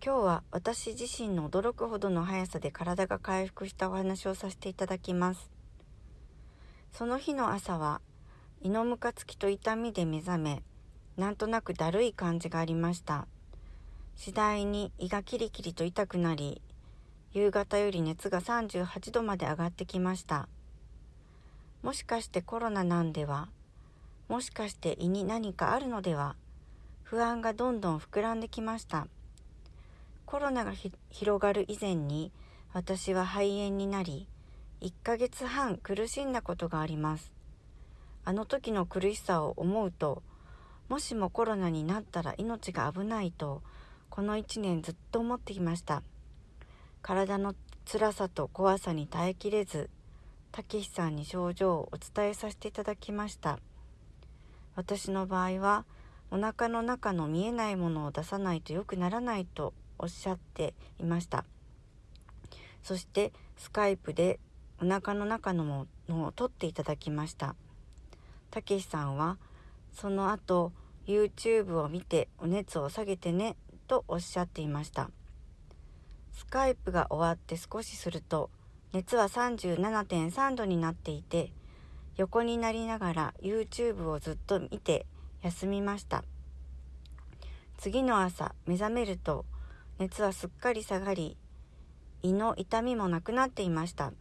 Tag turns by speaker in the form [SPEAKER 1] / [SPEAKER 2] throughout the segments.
[SPEAKER 1] 今日は私自身の驚くほどの速さで体が回復したお話をさせていただきます。その日の朝は胃のむかつきと痛みで目覚めなんとなくだるい感じがありました。次第に胃がキリキリと痛くなり夕方より熱が38度まで上がってきました。もしかしてコロナなんではもしかして胃に何かあるのでは不安がどんどん膨らんできました。コロナが広がる以前に私は肺炎になり1ヶ月半苦しんだことがあります。あの時の苦しさを思うともしもコロナになったら命が危ないとこの1年ずっと思ってきました。体の辛さと怖さに耐えきれずたけしさんに症状をお伝えさせていただきました。私の場合はお腹の中の見えないものを出さないと良くならないとおっしゃっていました。そしてスカイプでお腹の中のものを取っていただきました。たけしさんはその後 YouTube を見てお熱を下げてねとおっしゃっていました。スカイプが終わって少しすると熱は37.3度になっていて横になりながら YouTube をずっと見て休みました。次の朝目覚めると熱はすっかり下がり胃の痛みもなくなっていました。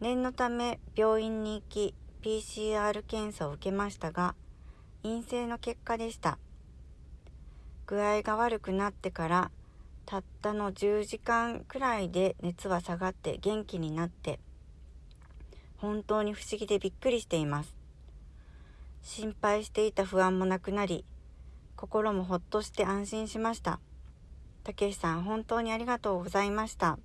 [SPEAKER 1] 念のため病院に行き PCR 検査を受けましたが陰性の結果でした。具合が悪くなってからたったの10時間くらいで熱は下がって元気になって本当に不思議でびっくりしています。心配していた不安もなくなり心もほっとして安心しました。たけしさん本当にありがとうございました。